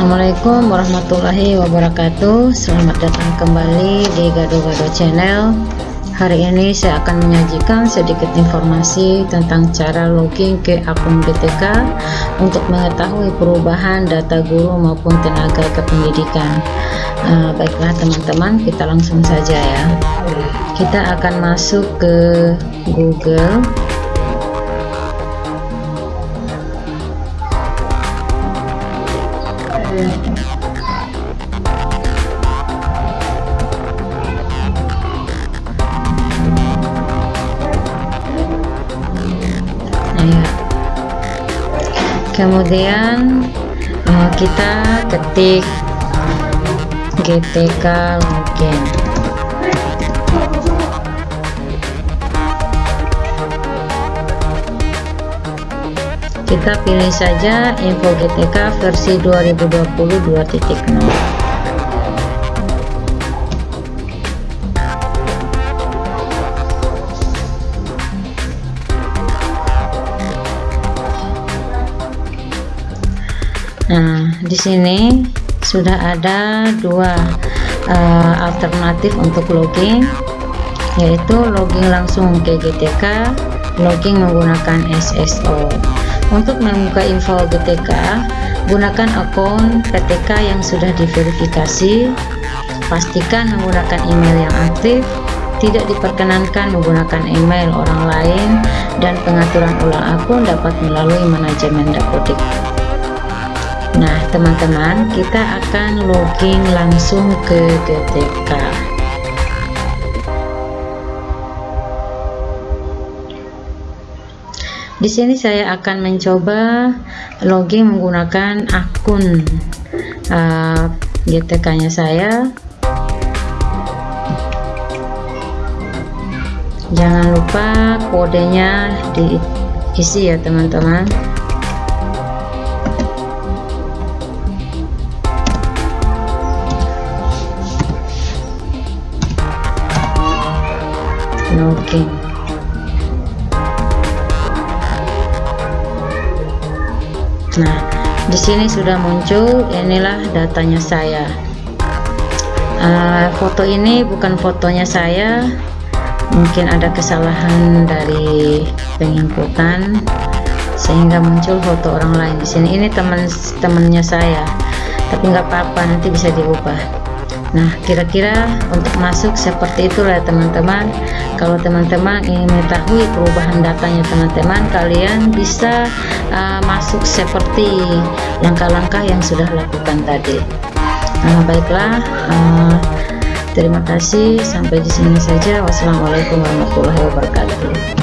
Assalamualaikum warahmatullahi wabarakatuh. Selamat datang kembali di Gado-Gado Channel. Hari ini saya akan menyajikan sedikit informasi tentang cara login ke akun BTK Untuk mengetahui perubahan data guru maupun tenaga kependidikan. Uh, Baiklah teman-teman kita langsung saja ya. Kita akan masuk ke Google ya. kemudian uh, kita ketik GTK login kita pilih saja info GTK versi 2020 2.0 Nah, di sini sudah ada dua uh, alternatif untuk login, yaitu login langsung ke GTK, login menggunakan SSO. Untuk membuka info GTK, gunakan akun PTK yang sudah diverifikasi. Pastikan menggunakan email yang aktif, tidak diperkenankan menggunakan email orang lain, dan pengaturan ulang akun dapat melalui manajemen dapodik nah teman-teman kita akan login langsung ke GTK di sini saya akan mencoba login menggunakan akun uh, GTK nya saya. Jangan lupa kodenya diisi ya teman-teman. Oke nah di sini sudah muncul inilah datanya saya. Uh, foto ini bukan fotonya saya. Mungkin ada kesalahan dari penginputan sehingga muncul foto orang lain di sini. Ini teman temannya saya. Tapi nggak apa-apa nanti bisa diubah Nah kira-kira untuk masuk seperti itulah teman-teman. Kalau teman-teman ingin mengetahui perubahan datanya teman-teman kalian bisa uh, masuk seperti langkah-langkah yang sudah lakukan tadi. Nah, baiklah uh, terima kasih. Sampai di sini saja. Wassalamualaikum warahmatullahi wabarakatuh